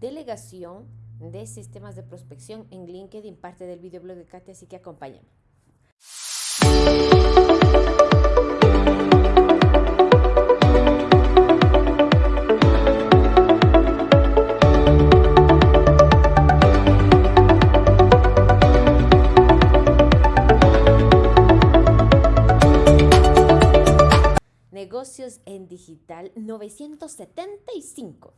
delegación de sistemas de prospección en LinkedIn, parte del videoblog de Katia, así que acompáñame. Negocios en Digital 975.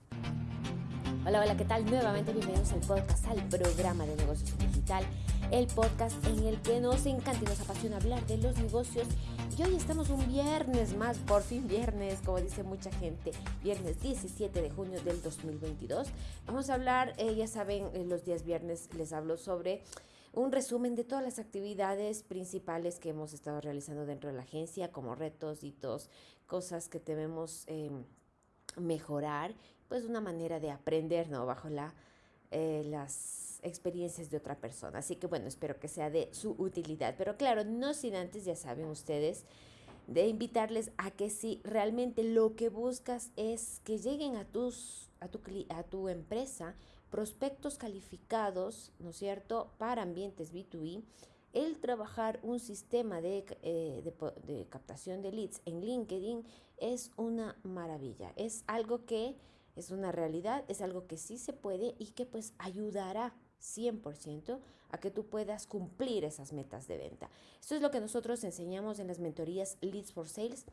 Hola, hola, ¿qué tal? Nuevamente bienvenidos al podcast, al programa de negocios digital, el podcast en el que nos encanta y nos apasiona hablar de los negocios. Y hoy estamos un viernes más, por fin viernes, como dice mucha gente, viernes 17 de junio del 2022. Vamos a hablar, eh, ya saben, los días viernes les hablo sobre un resumen de todas las actividades principales que hemos estado realizando dentro de la agencia, como retos, hitos, cosas que debemos em, mejorar pues una manera de aprender, ¿no? Bajo la, eh, las experiencias de otra persona. Así que bueno, espero que sea de su utilidad. Pero claro, no sin antes, ya saben ustedes, de invitarles a que si realmente lo que buscas es que lleguen a, tus, a, tu, a tu empresa prospectos calificados, ¿no es cierto?, para ambientes B2B, el trabajar un sistema de, eh, de, de captación de leads en LinkedIn es una maravilla. Es algo que es una realidad, es algo que sí se puede y que pues ayudará 100% a que tú puedas cumplir esas metas de venta. Esto es lo que nosotros enseñamos en las mentorías Leads for Sales,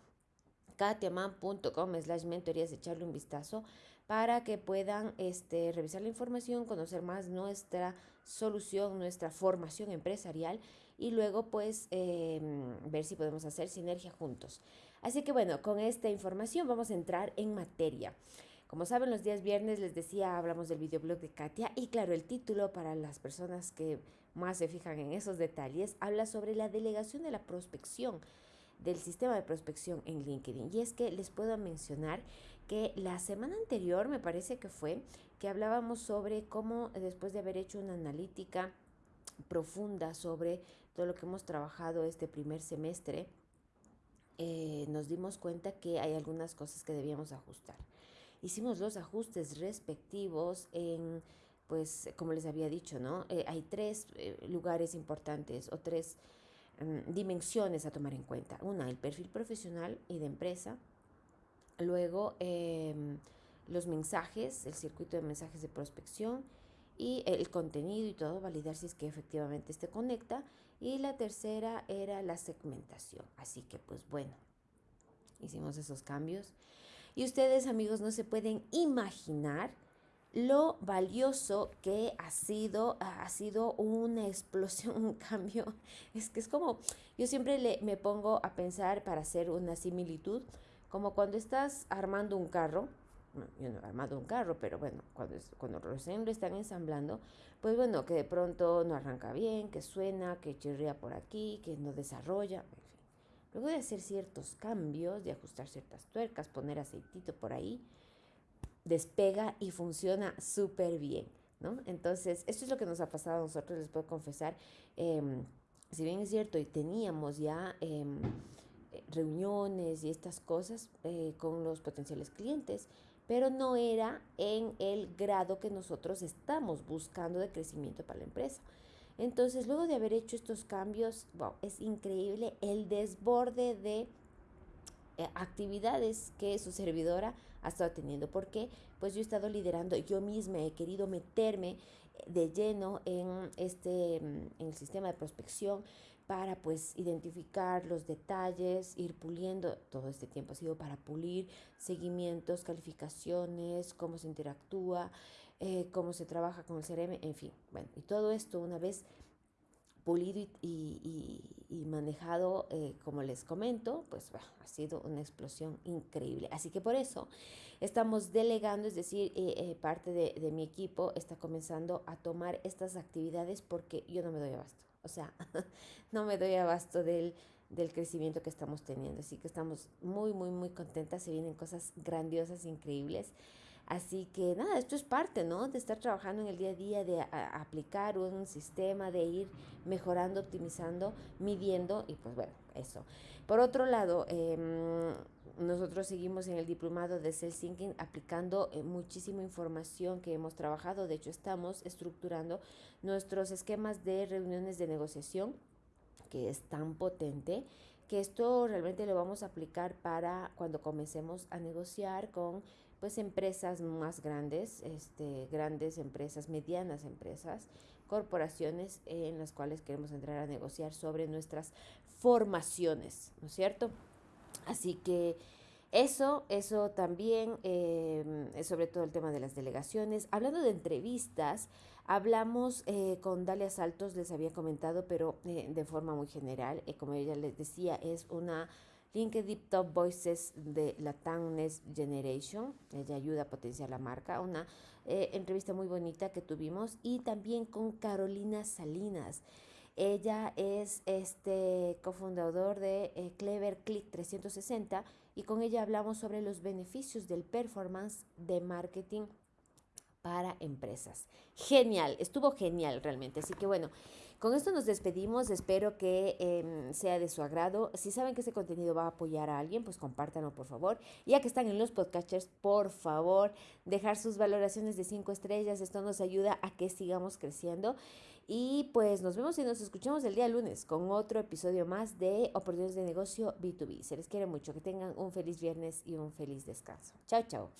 katiaman.com slash mentorías, echarle un vistazo para que puedan este, revisar la información, conocer más nuestra solución, nuestra formación empresarial y luego pues em, ver si podemos hacer sinergia juntos. Así que bueno, con esta información vamos a entrar en materia. Como saben, los días viernes les decía, hablamos del videoblog de Katia y claro, el título para las personas que más se fijan en esos detalles habla sobre la delegación de la prospección del sistema de prospección en LinkedIn. Y es que les puedo mencionar que la semana anterior, me parece que fue, que hablábamos sobre cómo después de haber hecho una analítica profunda sobre todo lo que hemos trabajado este primer semestre, eh, nos dimos cuenta que hay algunas cosas que debíamos ajustar hicimos los ajustes respectivos en, pues, como les había dicho, ¿no? Eh, hay tres eh, lugares importantes o tres mm, dimensiones a tomar en cuenta. Una, el perfil profesional y de empresa. Luego, em, los mensajes, el circuito de mensajes de prospección y el contenido y todo, validar si es que efectivamente este conecta. Y la tercera era la segmentación. Así que, pues bueno, hicimos esos cambios. Y ustedes, amigos, no se pueden imaginar lo valioso que ha sido, ha sido una explosión, un cambio. Es que es como, yo siempre le, me pongo a pensar para hacer una similitud, como cuando estás armando un carro, yo no he armado un carro, pero bueno, cuando, cuando recién lo están ensamblando, pues bueno, que de pronto no arranca bien, que suena, que chirría por aquí, que no desarrolla, Luego de hacer ciertos cambios, de ajustar ciertas tuercas, poner aceitito por ahí, despega y funciona súper bien, ¿no? Entonces, esto es lo que nos ha pasado a nosotros, les puedo confesar. Em, si bien es cierto, y teníamos ya em, reuniones y estas cosas eh, con los potenciales clientes, pero no era en el grado que nosotros estamos buscando de crecimiento para la empresa. Entonces, luego de haber hecho estos cambios, wow, es increíble el desborde de eh, actividades que su servidora ha estado teniendo. porque Pues yo he estado liderando, yo misma he querido meterme de lleno en este mm, en el sistema de prospección para pues identificar los detalles, ir puliendo, todo este tiempo ha sido para pulir seguimientos, calificaciones, cómo se interactúa, eh, cómo se trabaja con el CRM, en fin. Bueno, y todo esto una vez pulido y, manejado, eh, como les comento, pues ha sido una explosión increíble. Así que por eso estamos delegando, es decir, eh, parte de, de, mi equipo está comenzando a tomar estas actividades porque yo no me doy abasto. O sea, no me doy abasto del, del crecimiento que estamos teniendo. Así que estamos muy, muy, muy contentas. Se vienen cosas grandiosas, increíbles. Así que nada, esto es parte, ¿no? De estar trabajando en el día a día, de aplicar un sistema, de ir mejorando, optimizando, midiendo y pues bueno, eso. Por otro lado, em, nosotros seguimos en el diplomado de Self Thinking aplicando eh, muchísima información que hemos trabajado. De hecho, estamos estructurando nuestros esquemas de reuniones de negociación, que es tan potente que esto realmente lo vamos a aplicar para cuando comencemos a negociar con pues empresas más grandes, este, grandes empresas, medianas empresas, corporaciones en las cuales queremos entrar a negociar sobre nuestras formaciones, ¿no es cierto? Así que eso, eso también, eh, sobre todo el tema de las delegaciones. Hablando de entrevistas, hablamos eh, con Dalia Saltos, les había comentado, pero eh, de forma muy general. como ella les decía, es una LinkedIn Top Voices de la Next Generation. Ella ayuda a potenciar la marca. Una entrevista muy bonita que tuvimos. Y también con Carolina Salinas. Ella es este cofundador de eh, Clever Click 360 y con ella hablamos sobre los beneficios del performance de marketing para empresas. Genial, estuvo genial realmente. Así que bueno, con esto nos despedimos. Espero que em, sea de su agrado. Si saben que este contenido va a apoyar a alguien, pues compártanlo por favor. Ya que están en los podcasters, por favor, dejar sus valoraciones de 5 estrellas. Esto nos ayuda a que sigamos creciendo. Y pues nos vemos y nos escuchamos el día lunes con otro episodio más de Oportunidades de Negocio B2B. Se les quiere mucho. Que tengan un feliz viernes y un feliz descanso. Chao, chao.